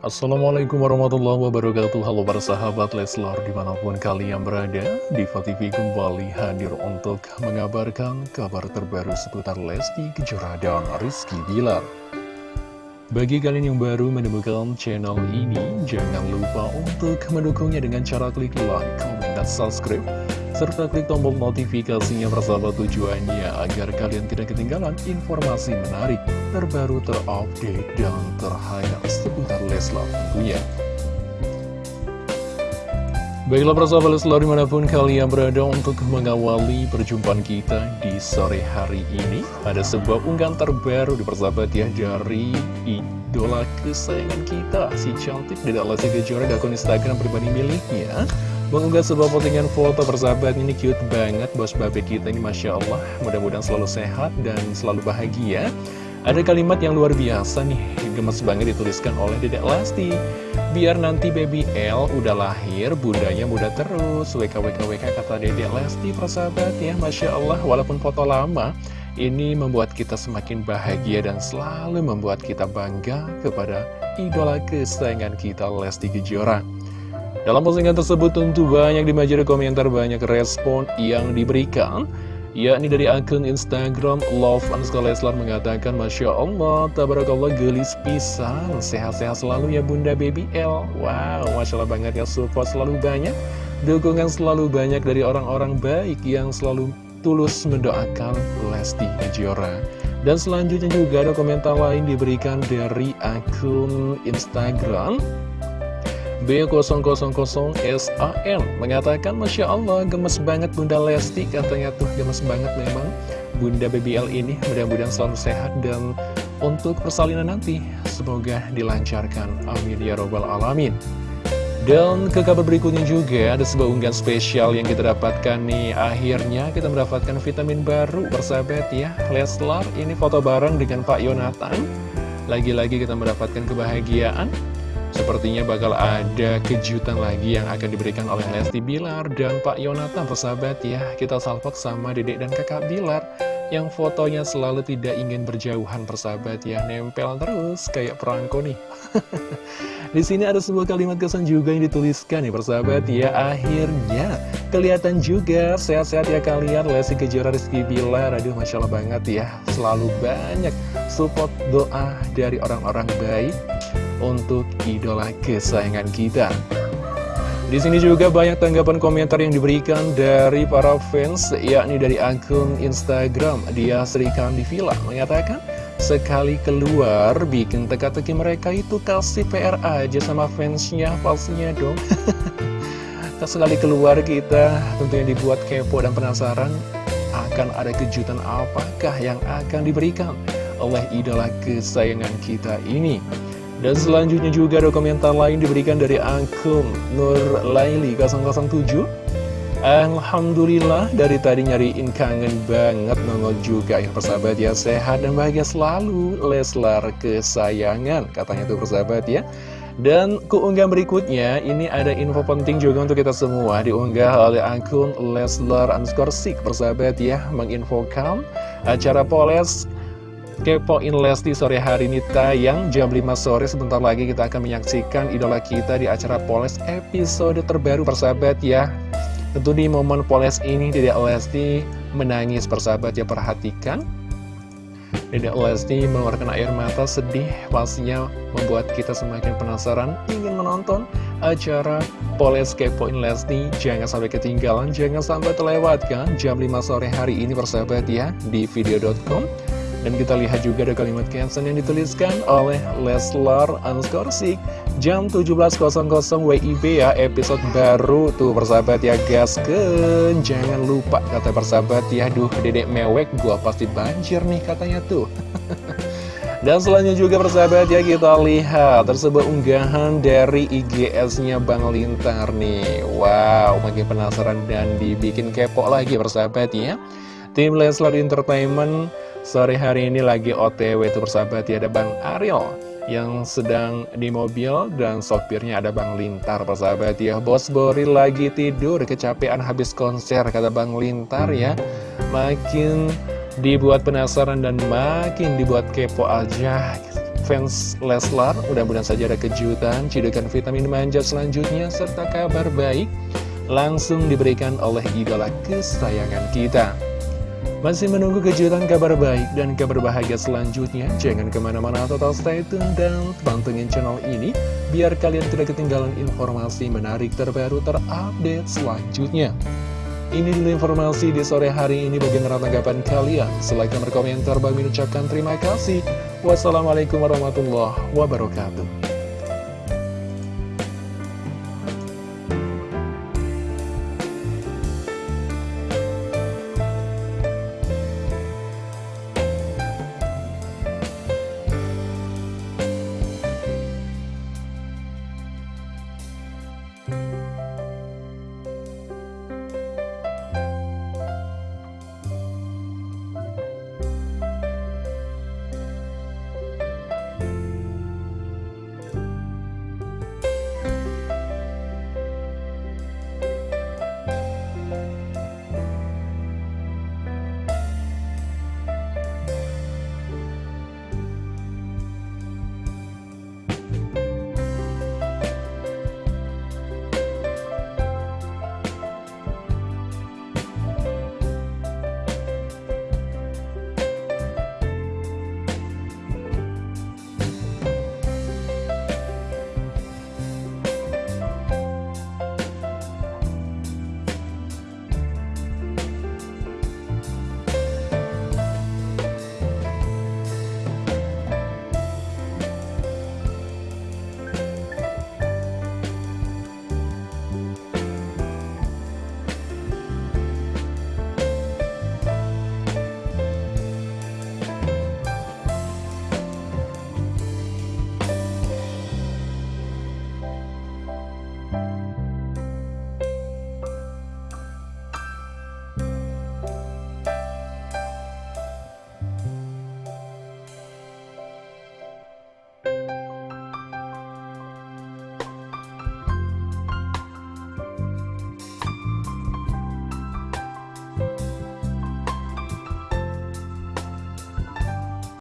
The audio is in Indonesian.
Assalamualaikum warahmatullahi wabarakatuh. Halo para sahabat Leslar di mana pun kalian berada Diva TV kembali hadir untuk mengabarkan kabar terbaru seputar Lesti Kejora dan Rizky Bilar. Bagi kalian yang baru menemukan channel ini Jangan lupa untuk mendukungnya dengan cara klik like, comment, dan subscribe serta klik tombol notifikasinya persahabat tujuannya agar kalian tidak ketinggalan informasi menarik, terbaru, terupdate, dan terhangat seputar Leslar tentunya. Baiklah persahabat Leslar di mana pun kalian berada untuk mengawali perjumpaan kita di sore hari ini Ada sebuah unggahan terbaru di persahabat ya dari idola kesayangan kita Si cantik Dedek Lesti Kejora di akun Instagram pribadi miliknya Mengunggah sebuah postingan foto persahabat ini cute banget bos babe kita ini Masya Allah. Mudah-mudahan selalu sehat dan selalu bahagia. Ada kalimat yang luar biasa nih Gemes banget dituliskan oleh Dedek Lesti. Biar nanti baby L udah lahir Bundanya muda terus. WKWKWK kata Dedek Lesti persahabat ya Masya Allah. Walaupun foto lama Ini membuat kita semakin bahagia dan selalu membuat kita bangga kepada idola kesayangan kita Lesti Kejora dalam postingan tersebut tentu banyak dimajar komentar banyak respon yang diberikan yakni dari akun Instagram Love underscore Leslar mengatakan Masya Allah, Tabarakallah gelis pisan. Sehat-sehat selalu ya Bunda Baby L. Wow, Masya Allah banget ya support selalu banyak Dukungan selalu banyak dari orang-orang baik yang selalu tulus mendoakan Lesti Kejora. Dan selanjutnya juga ada komentar lain diberikan dari akun Instagram B000SAN mengatakan Masya Allah gemes banget Bunda Lesti katanya tuh gemes banget memang. Bunda BBL ini mudah-mudahan selalu sehat dan untuk persalinan nanti semoga dilancarkan. Amin ya robbal alamin. Dan ke kabar berikutnya juga ada sebuah unggahan spesial yang kita dapatkan nih. Akhirnya kita mendapatkan vitamin baru bersahabat ya. Leslar ini foto bareng dengan Pak Yonatan. Lagi-lagi kita mendapatkan kebahagiaan Sepertinya bakal ada kejutan lagi yang akan diberikan oleh Lesti Bilar dan Pak Yonatan persahabat ya. Kita salpok sama dedek dan kakak Bilar Yang fotonya selalu tidak ingin berjauhan persahabat ya. Nempel terus kayak perangko nih. Di sini ada sebuah kalimat kesan juga yang dituliskan nih persahabat ya. Akhirnya kelihatan juga sehat-sehat ya kalian Lesti Kejora Rizky Bilar. Aduh Masya Allah banget ya. Selalu banyak support doa dari orang-orang baik untuk idola kesayangan kita. Di sini juga banyak tanggapan komentar yang diberikan dari para fans, yakni dari akun Instagram dia Sri Kandi Villa mengatakan, sekali keluar bikin teka-teki mereka itu kasih PR aja sama fansnya, pastinya dong. sekali keluar kita tentunya dibuat kepo dan penasaran akan ada kejutan apakah yang akan diberikan oleh idola kesayangan kita ini. Dan selanjutnya juga ada komentar lain diberikan dari akun Nur Laili 007 Alhamdulillah dari tadi nyariin kangen banget nongol juga. Ya persahabat ya Sehat dan bahagia selalu Leslar kesayangan katanya tuh persahabat ya. Dan keunggahan berikutnya ini ada info penting juga untuk kita semua Diunggah oleh akun Leslar underscore persahabat ya Menginfokan acara Poles Kepoin Lesti sore hari ini tayang jam 5 sore. Sebentar lagi kita akan menyaksikan idola kita di acara Poles episode terbaru persahabat ya. Tentu di momen Poles ini Dedek Lesti menangis persahabat ya perhatikan. Dedek Lesti mengeluarkan air mata sedih Pastinya membuat kita semakin penasaran ingin menonton acara Poles Kepoin Lesti. Jangan sampai ketinggalan, jangan sampai terlewatkan Jam 5 sore hari ini persahabat ya di video.com dan kita lihat juga ada kalimat caption yang dituliskan oleh Leslar Anskorsik Jam 17.00 WIB ya episode baru tuh persahabat ya gasken Jangan lupa kata persahabat ya Duh dedek mewek gua pasti banjir nih katanya tuh. Dan selanjutnya juga persahabat ya kita lihat tersebut unggahan dari IGS-nya Bang Lintar nih. Wow makin penasaran dan dibikin kepo lagi persahabat ya. Tim Leslar Entertainment Sore hari ini lagi otw itu persahabat ya ada Bang Ariel yang sedang di mobil dan sopirnya ada Bang Lintar persahabat. Ya Bos Bori lagi tidur kecapean habis konser kata Bang Lintar ya. Makin dibuat penasaran dan makin dibuat kepo aja. Fans Leslar, mudah-mudahan saja ada kejutan, cidukan vitamin manja selanjutnya, serta kabar baik langsung diberikan oleh idola kesayangan kita. Masih menunggu kejutan kabar baik dan kabar bahagia selanjutnya? Jangan ke mana-mana total stay tune dan pantengin channel ini biar kalian tidak ketinggalan informasi menarik terbaru terupdate selanjutnya. Ini dulu informasi di sore hari ini bagaimana tanggapan kalian. Silahkan berkomentar, bagi ucapkan terima kasih. Wassalamualaikum warahmatullahi wabarakatuh.